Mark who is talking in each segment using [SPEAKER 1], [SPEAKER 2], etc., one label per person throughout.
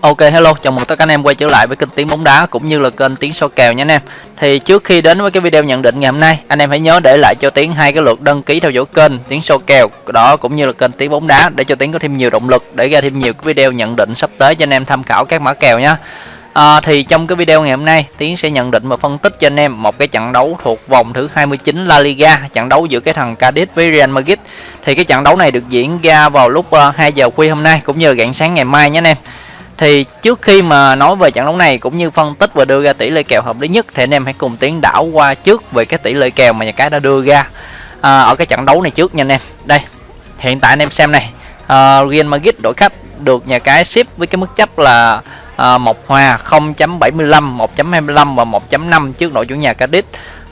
[SPEAKER 1] Ok hello, chào mừng tất cả anh em quay trở lại với kênh Tiếng bóng đá cũng như là kênh Tiếng so kèo nha anh em. Thì trước khi đến với cái video nhận định ngày hôm nay, anh em hãy nhớ để lại cho Tiếng hai cái lượt đăng ký theo dõi kênh Tiếng so kèo đó cũng như là kênh Tiếng bóng đá để cho Tiếng có thêm nhiều động lực để ra thêm nhiều cái video nhận định sắp tới cho anh em tham khảo các mã kèo nhé. À, thì trong cái video ngày hôm nay Tiến sẽ nhận định và phân tích cho anh em một cái trận đấu thuộc vòng thứ 29 La Liga trận đấu giữa cái thằng Cadiz với Real Madrid thì cái trận đấu này được diễn ra vào lúc ờ, 2 giờ khuya hôm nay cũng như rạng sáng ngày mai nhé anh em thì trước khi mà nói về trận đấu này cũng như phân tích và đưa ra tỷ lệ kèo hợp lý nhất thì anh em hãy cùng tiến đảo qua trước về cái tỷ lệ kèo mà nhà cái đã đưa ra à, ở cái trận đấu này trước nha anh em. Đây hiện tại anh em xem này à, Real Madrid đội khách được nhà cái ship với cái mức chấp là à, một hòa 0.75 1.25 và 1.5 trước đội chủ nhà Cadiz.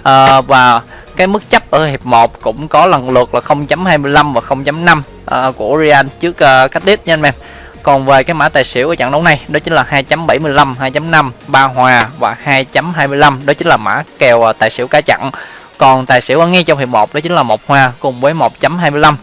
[SPEAKER 1] À, và cái mức chấp ở hiệp 1 cũng có lần lượt là 0.25 và 0.5 à, của Real trước uh, Cadiz nha anh em còn về cái mã tài xỉu ở trận đấu này đó chính là 2.75 2.5 ba hòa và 2.25 đó chính là mã kèo à, tài xỉu cá chặn. Còn tài xỉu ở ngay trong hiệp 1 đó chính là một hòa cùng với 1.25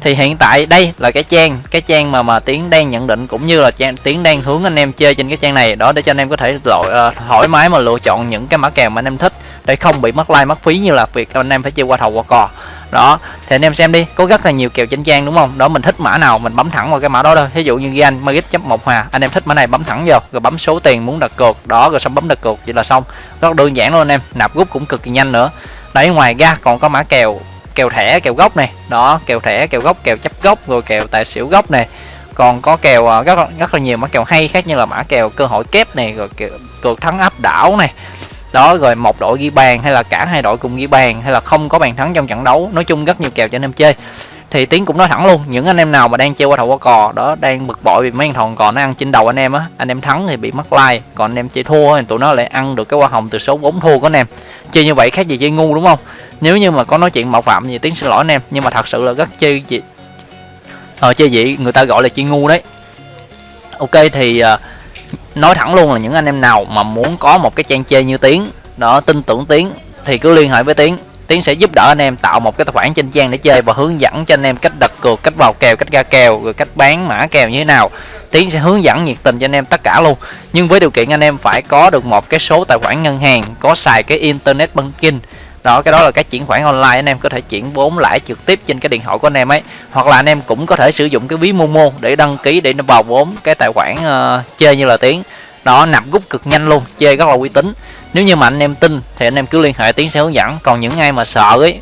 [SPEAKER 1] thì hiện tại đây là cái trang cái trang mà mà tiến đang nhận định cũng như là trang tiến đang hướng anh em chơi trên cái trang này. Đó để cho anh em có thể lội uh, thoải mái mà lựa chọn những cái mã kèo mà anh em thích để không bị mất like mất phí như là việc anh em phải chơi qua thầu qua cò đó, thì anh em xem đi, có rất là nhiều kèo trên trang đúng không? Đó, mình thích mã nào mình bấm thẳng vào cái mã đó thôi. Ví dụ như Gian magic chấp một hòa anh em thích mã này bấm thẳng vào rồi bấm số tiền muốn đặt cược. Đó, rồi xong bấm đặt cược, vậy là xong. Rất đơn giản luôn anh em, nạp rút cũng cực kỳ nhanh nữa. Đấy, ngoài ra còn có mã kèo kèo thẻ, kèo gốc này. Đó, kèo thẻ, kèo gốc, kèo chấp gốc, rồi kèo tài xỉu gốc này. Còn có kèo à, rất rất là nhiều mã kèo hay khác như là mã kèo cơ hội kép này, rồi kèo, cược thắng áp đảo này đó rồi một đội ghi bàn hay là cả hai đội cùng ghi bàn hay là không có bàn thắng trong trận đấu. Nói chung rất nhiều kèo cho anh em chơi. Thì tiến cũng nói thẳng luôn những anh em nào mà đang chơi qua thầu qua cò đó đang bực bội vì mấy thằng thòn cò nó ăn trên đầu anh em á anh em thắng thì bị mất like còn anh em chơi thua thì tụi nó lại ăn được cái hoa hồng từ số vốn thua của anh em. Chơi như vậy khác gì chơi ngu đúng không? Nếu như mà có nói chuyện mạo phạm thì tiến xin lỗi anh em nhưng mà thật sự là rất chơi gì ờ chơi vậy người ta gọi là chơi ngu đấy. Ok thì uh, nói thẳng luôn là những anh em nào mà muốn có một cái trang chơi như tiến, đó, tin tưởng tiến, thì cứ liên hệ với tiến. Tiến sẽ giúp đỡ anh em tạo một cái tài khoản trên trang để chơi và hướng dẫn cho anh em cách đặt cược, cách vào kèo, cách ra kèo, rồi cách bán mã kèo như thế nào. Tiến sẽ hướng dẫn nhiệt tình cho anh em tất cả luôn. Nhưng với điều kiện anh em phải có được một cái số tài khoản ngân hàng, có xài cái internet banking đó cái đó là cái chuyển khoản online anh em có thể chuyển vốn lãi trực tiếp trên cái điện thoại của anh em ấy. Hoặc là anh em cũng có thể sử dụng cái ví momo để đăng ký để nó vào vốn cái tài khoản uh, chơi như là tiếng đó nạp rút cực nhanh luôn chơi rất là uy tín. Nếu như mà anh em tin thì anh em cứ liên hệ tiến sẽ hướng dẫn. Còn những ai mà sợ ấy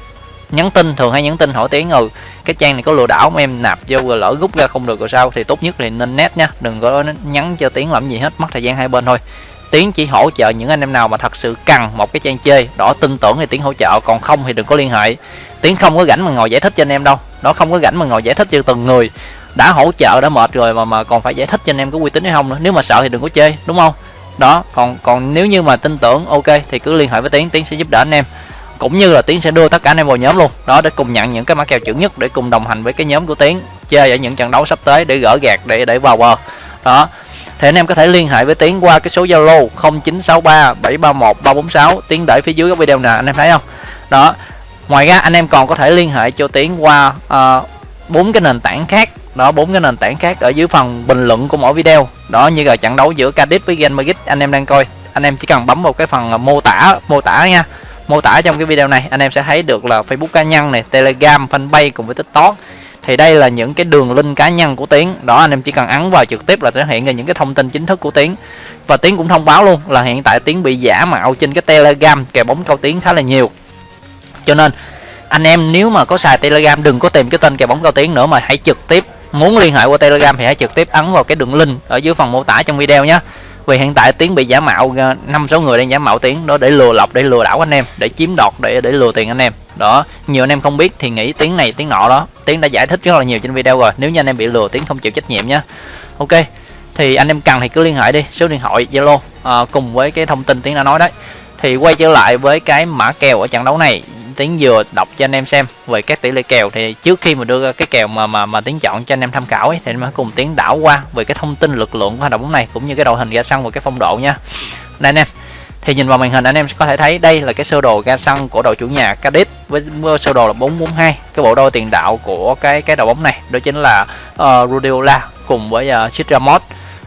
[SPEAKER 1] nhắn tin thường hay nhắn tin hỏi tiếng ừ cái trang này có lừa đảo mà em nạp vô rồi lỡ rút ra không được rồi sao? Thì tốt nhất thì nên net nhá đừng có nhắn cho tiếng làm gì hết mất thời gian hai bên thôi tiến chỉ hỗ trợ những anh em nào mà thật sự cần một cái trang chơi đó tin tưởng thì tiến hỗ trợ, còn không thì đừng có liên hệ. Tiến không có rảnh mà ngồi giải thích cho anh em đâu. Nó không có rảnh mà ngồi giải thích cho từng người. Đã hỗ trợ, đã mệt rồi mà mà còn phải giải thích cho anh em có uy tín hay không nữa. Nếu mà sợ thì đừng có chơi, đúng không? Đó, còn còn nếu như mà tin tưởng, ok, thì cứ liên hệ với tiến. Tiến sẽ giúp đỡ anh em. Cũng như là tiến sẽ đưa tất cả anh em vào nhóm luôn. Đó, để cùng nhận những cái mã kèo chuẩn nhất để cùng đồng hành với cái nhóm của tiến. Chơi ở những trận đấu sắp tới để gỡ gạt để để vào bờ. Đó thì anh em có thể liên hệ với tiến qua cái số zalo 0963 731 346 tiến để phía dưới cái video nè anh em thấy không? Đó. Ngoài ra anh em còn có thể liên hệ cho tiến qua ờ, bốn uh, cái nền tảng khác. Đó bốn cái nền tảng khác ở dưới phần bình luận của mỗi video. Đó như là trận đấu giữa Cadiz với Real Madrid anh em đang coi. Anh em chỉ cần bấm vào cái phần mô tả mô tả nha. Mô tả trong cái video này anh em sẽ thấy được là Facebook cá nhân này Telegram fanpage cùng với TikTok thì đây là những cái đường link cá nhân của Tiến. Đó, anh em chỉ cần ấn vào trực tiếp là sẽ hiện ra những cái thông tin chính thức của Tiến. Và Tiến cũng thông báo luôn là hiện tại Tiến bị giả mạo trên cái Telegram kèo bóng cao Tiến khá là nhiều. Cho nên, anh em nếu mà có xài Telegram, đừng có tìm cái tên kèo bóng cao Tiến nữa mà hãy trực tiếp, muốn liên hệ qua Telegram thì hãy trực tiếp ấn vào cái đường link ở dưới phần mô tả trong video nhé. Vì hiện tại tiến bị giả mạo à, năm sáu người đang giả mạo tiến, đó để lừa lọc, để lừa đảo anh em, để chiếm đoạt, để để lừa tiền anh em đó nhiều anh em không biết thì nghĩ tiếng này tiếng nọ đó. Tiếng đã giải thích rất là nhiều trên video rồi nếu như anh em bị lừa tiếng không chịu trách nhiệm nhé ok thì anh em cần thì cứ liên hệ đi số điện thoại zalo à, cùng với cái thông tin tiếng đã nói đấy. Thì quay trở lại với cái mã kèo ở trận đấu này tiếng vừa đọc cho anh em xem về các tỷ lệ kèo. Thì trước khi mà đưa ra cái kèo mà mà mà tiếng chọn cho anh em tham khảo ấy thì anh cùng tiếng đảo qua về cái thông tin lực lượng của hoạt động này cũng như cái đội hình ra sân và cái phong độ nha đây anh em thì nhìn vào màn hình anh em có thể thấy đây là cái sơ đồ ga sân của đội chủ nhà Cadiz. Với sơ đồ là 442 cái bộ đôi tiền đạo của cái cái đội bóng này. Đó chính là ờ, uh, Rudiola cùng với ờ, uh, Chitramot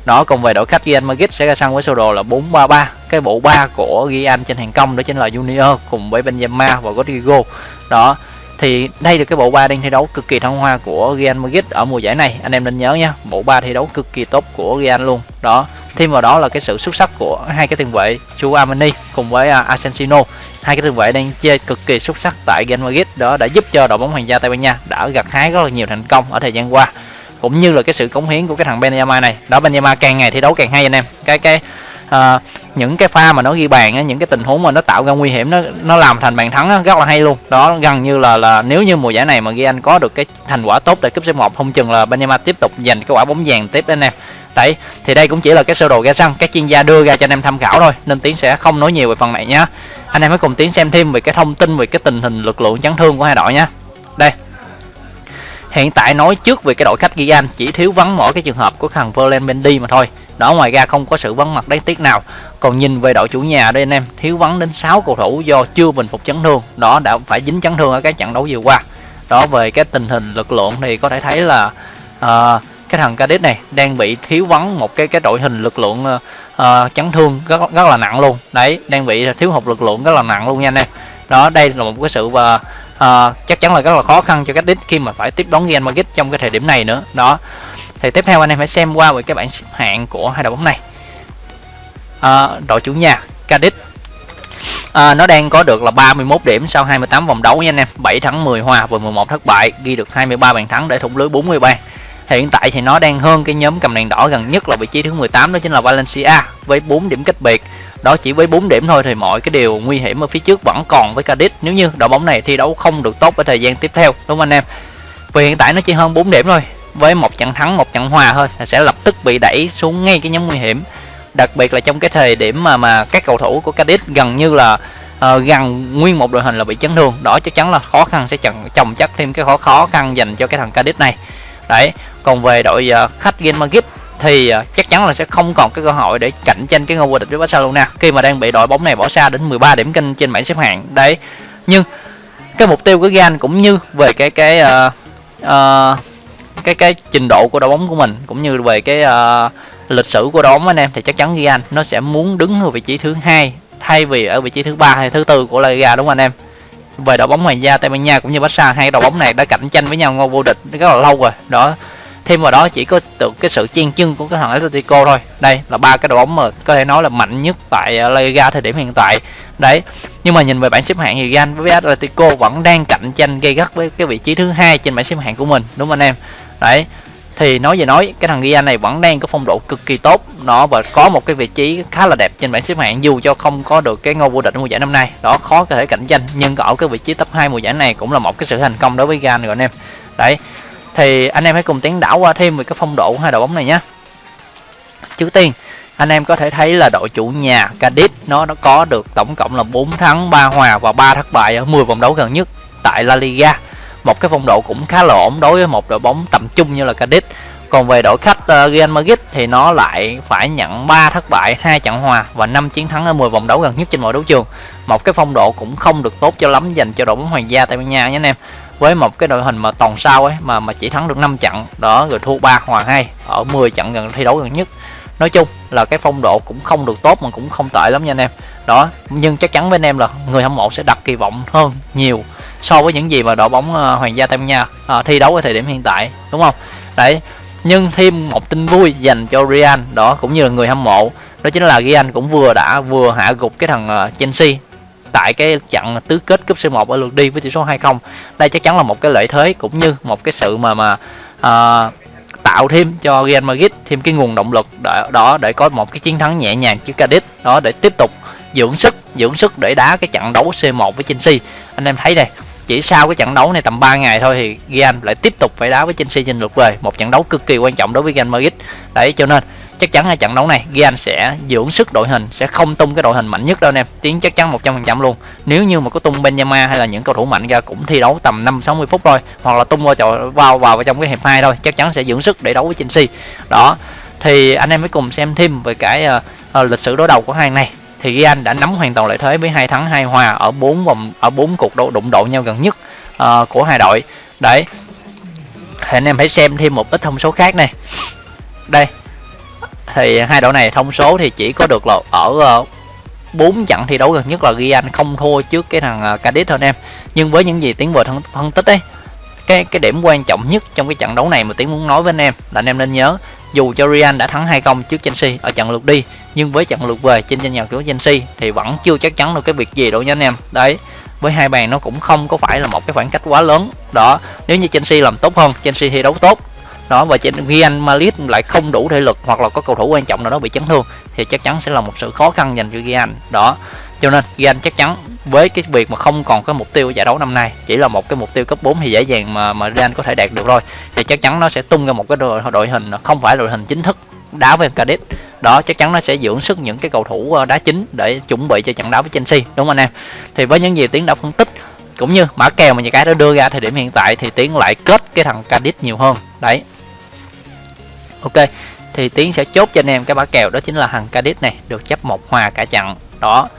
[SPEAKER 1] nó cùng về đội khách Real Madrid sẽ ra sân với sơ đồ là 433 cái bộ ba của Real trên hàng công. Đó chính là Junior cùng với Benzema và Rodrigo. Đó thì đây là cái bộ ba đang thi đấu cực kỳ thăng hoa của Real Madrid ở mùa giải này. Anh em nên nhớ nha bộ ba thi đấu cực kỳ tốt của Real luôn. Đó thêm vào đó là cái sự xuất sắc của hai cái tiền vệ Chu Amani cùng với uh, Asensio. Hai cái tiền vệ đang chơi cực kỳ xuất sắc tại Real Madrid. Đó đã giúp cho đội bóng hoàng gia Tây Ban Nha đã gặt hái rất là nhiều thành công ở thời gian qua. Cũng như là cái sự cống hiến của cái thằng Benzema này. Đó Benzema càng ngày thi đấu càng hay anh em. Cái cái à, những cái pha mà nó ghi bàn á, những cái tình huống mà nó tạo ra nguy hiểm nó nó làm thành bàn thắng á, rất là hay luôn. Đó gần như là là nếu như mùa giải này mà ghi anh có được cái thành quả tốt tại cúp C1 không chừng là Benzema tiếp tục giành cái quả bóng vàng tiếp đến em đấy thì đây cũng chỉ là cái sơ đồ ra sân các chuyên gia đưa ra cho anh em tham khảo thôi nên tiến sẽ không nói nhiều về phần này nhá. Anh em hãy cùng tiến xem thêm về cái thông tin về cái tình hình lực lượng chấn thương của hai đội nhá. Đây hiện tại nói trước về cái đội khách ghi anh chỉ thiếu vắng mỗi cái trường hợp của thằng Verland Mendy mà thôi đó ngoài ra không có sự vắng mặt đáng tiếc nào. Còn nhìn về đội chủ nhà đây anh em thiếu vắng đến 6 cầu thủ do chưa bình phục chấn thương. Đó đã phải dính chấn thương ở các trận đấu vừa qua. Đó về cái tình hình lực lượng thì có thể thấy là uh, cái thằng Cadiz này đang bị thiếu vắng một cái cái đội hình lực lượng uh, chấn thương rất rất là nặng luôn. Đấy đang bị thiếu hụt lực lượng rất là nặng luôn nha anh em. Đó đây là một cái sự và uh, chắc chắn là rất là khó khăn cho Cadiz khi mà phải tiếp đón Real Madrid trong cái thời điểm này nữa. Đó thì tiếp theo anh em phải xem qua về cái bảng xếp hạng của hai đội bóng này. À, đội chủ nhà Cadiz à, nó đang có được là 31 điểm sau 28 vòng đấu nha anh em. 7 thắng 10 hòa và 11 thất bại ghi được 23 bàn thắng để thủng lưới 40 bàn hiện tại thì nó đang hơn cái nhóm cầm đèn đỏ gần nhất là vị trí thứ 18 đó chính là Valencia với 4 điểm cách biệt. Đó chỉ với 4 điểm thôi thì mọi cái điều nguy hiểm ở phía trước vẫn còn với Cadiz nếu như đội bóng này thi đấu không được tốt ở thời gian tiếp theo đúng không anh em? Vì hiện tại nó chỉ hơn 4 điểm thôi với một trận thắng một trận hòa thôi sẽ lập tức bị đẩy xuống ngay cái nhóm nguy hiểm. Đặc biệt là trong cái thời điểm mà mà các cầu thủ của Cadiz gần như là uh, gần nguyên một đội hình là bị chấn thương. Đó chắc chắn là khó khăn sẽ chồng chồng chất thêm cái khó khó khăn dành cho cái thằng Cadiz này. Đấy còn về đội uh, khách Real Madrid thì uh, chắc chắn là sẽ không còn cái cơ hội để cạnh tranh cái ngôi vô địch với Barcelona khi mà đang bị đội bóng này bỏ xa đến 13 điểm kinh trên bảng xếp hạng. Đấy nhưng cái mục tiêu của Real cũng như về cái cái uh, uh, cái cái trình độ của đội bóng của mình cũng như về cái uh, lịch sử của đội bóng anh em thì chắc chắn Real nó sẽ muốn đứng ở vị trí thứ hai thay vì ở vị trí thứ ba hay thứ tư của La Liga đúng không anh em? Về đội bóng Hoàng gia Tây Ban Nha cũng như Barca hai đội bóng này đã cạnh tranh với nhau ngôi vô địch rất là lâu rồi đó. Thêm vào đó chỉ có từ cái sự chen chân của cái thằng Atletico thôi. Đây là ba cái đội bóng mà có thể nói là mạnh nhất tại ờ, La Liga thời điểm hiện tại. Đấy nhưng mà nhìn về bảng xếp hạng thì Real với Atletico vẫn đang cạnh tranh gây gắt với cái vị trí thứ hai trên bảng xếp hạng của mình đúng không anh em? Đấy, thì nói về nói, cái thằng Gia này vẫn đang có phong độ cực kỳ tốt. Nó và có một cái vị trí khá là đẹp trên bảng xếp hạng, dù cho không có được cái ngôi vô địch mùa giải năm nay. Đó, khó có thể cạnh tranh, nhưng ở cái vị trí top 2 mùa giải này cũng là một cái sự thành công đối với Gan rồi anh em. Đấy, thì anh em hãy cùng tiến đảo qua thêm về cái phong độ hai đội bóng này nhé. Trước tiên, anh em có thể thấy là đội chủ nhà Cadiz, nó nó có được tổng cộng là 4 thắng 3 hòa và 3 thất bại ở 10 vòng đấu gần nhất tại La Liga một cái phong độ cũng khá là ổn đối với một đội bóng tầm trung như là Cadiz còn về đội khách uh, Real Madrid thì nó lại phải nhận 3 thất bại, hai trận hòa và 5 chiến thắng ở 10 vòng đấu gần nhất trên mọi đấu trường. Một cái phong độ cũng không được tốt cho lắm dành cho đội bóng Hoàng gia Tây Ban Nha nhé anh em. Với một cái đội hình mà toàn sao ấy mà mà chỉ thắng được 5 trận, đó rồi thua 3 hòa 2 ở 10 trận gần thi đấu gần nhất. Nói chung là cái phong độ cũng không được tốt mà cũng không tệ lắm nha anh em. Đó, nhưng chắc chắn với anh em là người hâm mộ sẽ đặt kỳ vọng hơn nhiều so với những gì mà đội bóng ờ, Hoàng gia Tây Ban Nha à, thi đấu ở thời điểm hiện tại đúng không? Đấy nhưng thêm một tin vui dành cho Real đó cũng như là người hâm mộ đó chính là Real cũng vừa đã vừa hạ gục cái thằng ờ, Chelsea tại cái trận tứ kết cúp C1 ở lượt đi với tỷ số 2-0 đây chắc chắn là một cái lợi thế cũng như một cái sự mà mà à, tạo thêm cho Real Madrid thêm cái nguồn động lực đó, đó để có một cái chiến thắng nhẹ nhàng trước Cadiz đó để tiếp tục dưỡng sức dưỡng sức để đá cái trận đấu C1 với Chelsea. Anh em thấy đây chỉ sau cái trận đấu này tầm 3 ngày thôi thì Real lại tiếp tục phải đá với Chelsea trên lượt về. Một trận đấu cực kỳ quan trọng đối với Real Madrid. Đấy cho nên chắc chắn là trận đấu này Real sẽ dưỡng sức đội hình sẽ không tung cái đội hình mạnh nhất đâu anh em. Tiến chắc chắn 100% luôn. Nếu như mà có tung Benzema hay là những cầu thủ mạnh ra cũng thi đấu tầm 5 60 phút thôi hoặc là tung vào vào vào, vào trong cái hiệp hai thôi chắc chắn sẽ dưỡng sức để đấu với Chelsea. Đó thì anh em mới cùng xem thêm về cái uh, uh, lịch sử đối đầu của hai này thì Real đã nắm hoàn toàn lợi thế với hai thắng hai hòa ở bốn vòng ở bốn cuộc đấu đụng độ nhau gần nhất uh, của hai đội. Đấy. Thì anh em hãy xem thêm một ít thông số khác này. Đây. Thì hai đội này thông số thì chỉ có được là ở ờ, uh, 4 trận thi đấu gần nhất là ghi anh không thua trước cái thằng ờ, Cadiz thôi anh em. Nhưng với những gì tiến vừa phân, phân tích ấy cái cái điểm quan trọng nhất trong cái trận đấu này mà tiến muốn nói với anh em là anh em nên nhớ dù cho Real đã thắng 2-0 trước Chelsea ở trận lượt đi, nhưng với trận lượt về trên sân nhà của Chelsea thì vẫn chưa chắc chắn được cái việc gì đâu nha anh em. Đấy, với hai bàn nó cũng không có phải là một cái khoảng cách quá lớn. Đó, nếu như Chelsea làm tốt hơn, Chelsea thi đấu tốt. Đó, và trên Real Madrid lại không đủ thể lực hoặc là có cầu thủ quan trọng nào đó bị chấn thương thì chắc chắn sẽ là một sự khó khăn dành cho Real. Đó cho nên gan chắc chắn với cái việc mà không còn cái mục tiêu giải đấu năm nay chỉ là một cái mục tiêu cấp 4 thì dễ dàng mà mà Real có thể đạt được rồi. Thì chắc chắn nó sẽ tung ra một cái đội, đội hình không phải đội hình chính thức đá với Cadiz. Đó chắc chắn nó sẽ dưỡng sức những cái cầu thủ ờ, đá chính để chuẩn bị cho trận đấu với Chelsea đúng không anh em? Thì với những gì tiến đã phân tích cũng như mã kèo mà những cái đã đưa ra thời điểm hiện tại thì tiến lại kết cái thằng Cadiz nhiều hơn. Đấy. Ok thì tiến sẽ chốt cho anh em cái mã kèo đó chính là thằng Cadiz này được chấp một hòa cả trận. Đó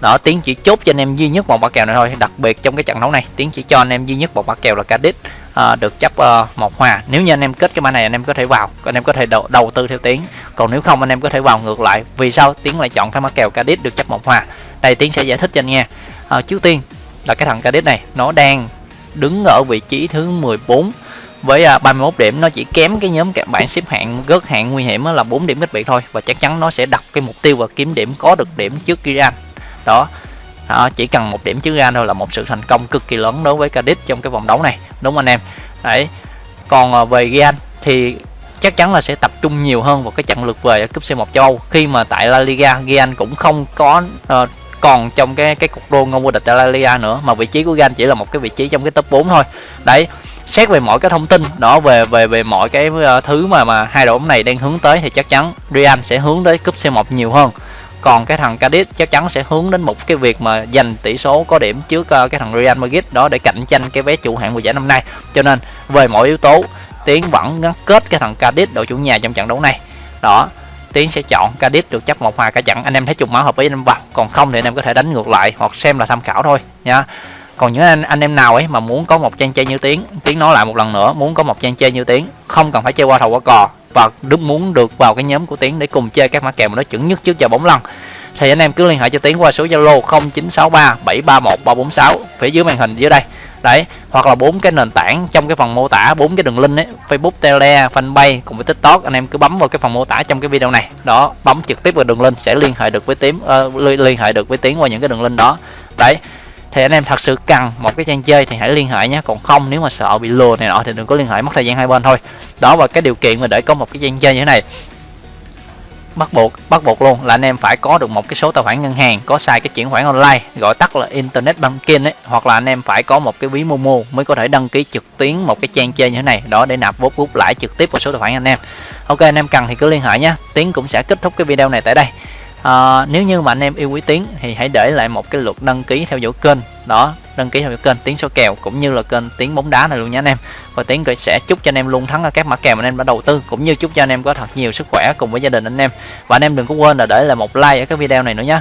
[SPEAKER 1] đó tiến chỉ chốt cho anh em duy nhất một quả kèo này thôi đặc biệt trong cái trận đấu này. Tiến chỉ cho anh em duy nhất một quả kèo là Cadiz à, được chấp uh, một hòa. Nếu như anh em kết cái mã này anh em có thể vào anh em có thể đầu, đầu tư theo tiến còn nếu không anh em có thể vào ngược lại. Vì sao? Tiến lại chọn cái mã kèo Cadiz được chấp một hòa. Đây tiến sẽ giải thích cho anh nghe. À, trước tiên là cái thằng Cadiz này nó đang đứng ở vị trí thứ 14 với à, 31 điểm. Nó chỉ kém cái nhóm các bạn xếp hạng gớt hạng nguy hiểm là 4 điểm cách biệt thôi. Và chắc chắn nó sẽ đặt cái mục tiêu và kiếm điểm có được điểm trước Iran đó. Đó, chỉ cần một điểm trước gan thôi là một sự thành công cực kỳ lớn đối với Cadiz trong cái vòng đấu này đúng không anh em? Đấy. Còn ờ, về Real thì chắc chắn là sẽ tập trung nhiều hơn vào cái trận lượt về ở cúp C1 châu Âu. Khi mà tại La Liga Real cũng không có uh, còn trong cái cái cuộc đua ngôi vô địch tại La Liga nữa mà vị trí của Real chỉ là một cái vị trí trong cái top 4 thôi. Đấy xét về mọi cái thông tin đó về về về mọi cái ờ, thứ mà mà hai đội bóng này đang hướng tới thì chắc chắn Real sẽ hướng tới cúp C1 nhiều hơn còn cái thằng Cadiz chắc chắn sẽ hướng đến một cái việc mà giành tỷ số có điểm trước uh, cái thằng Real Madrid đó để cạnh tranh cái vé chủ hạng mùa giải năm nay. Cho nên về mọi yếu tố tiến vẫn gắn kết cái thằng Cadiz đội chủ nhà trong trận đấu này. Đó tiến sẽ chọn Cadiz được chấp một hòa cả trận. Anh em thấy trùng máu hợp với anh em vào còn không thì anh em có thể đánh ngược lại hoặc xem là tham khảo thôi nha. Còn những anh anh em nào ấy mà muốn có một trang chơi như tiếng tiếng nói lại một lần nữa muốn có một trang chơi như tiếng không cần phải chơi qua thầu qua cò và đúng muốn được vào cái nhóm của tiến để cùng chơi các mã kèo mà nó chuẩn nhất trước giờ bóng lăn. Thì anh em cứ liên hệ cho tiến qua số zalo 0963 731 346 phía dưới màn hình dưới đây. Đấy hoặc là bốn cái nền tảng trong cái phần mô tả bốn cái đường link ấy facebook tele fanpage cùng với tiktok anh em cứ bấm vào cái phần mô tả trong cái video này. Đó bấm trực tiếp vào đường link sẽ liên hệ được với tiến uh, liên hệ được với tiến qua những cái đường link đó. Đấy thì anh em thật sự cần một cái trang chơi thì hãy liên hệ nhé. Còn không, nếu mà sợ bị lừa này nọ thì đừng có liên hệ, mất thời gian hai bên thôi. Đó, và cái điều kiện mà để có một cái trang chơi như thế này, bắt buộc bắt buộc luôn là anh em phải có được một cái số tài khoản ngân hàng, có xài cái chuyển khoản online, gọi tắt là internet banking ấy, hoặc là anh em phải có một cái ví momo mới có thể đăng ký trực tuyến một cái trang chơi như thế này. Đó, để nạp vốn rút lãi trực tiếp vào số tài khoản anh em. Ok, anh em cần thì cứ liên hệ nhé. Tiến cũng sẽ kết thúc cái video này tại đây à, nếu như mà anh em yêu quý tiến thì hãy để lại một cái lượt đăng ký theo dõi kênh. Đó đăng ký theo dõi kênh tiến số kèo cũng như là kênh tiến bóng đá này luôn nha anh em. Và tiến sẽ chúc cho anh em luôn thắng ở các mã kèo mà anh em đã đầu tư cũng như chúc cho anh em có thật nhiều sức khỏe cùng với gia đình anh em. Và anh em đừng có quên là để lại một like ở cái video này nữa nhé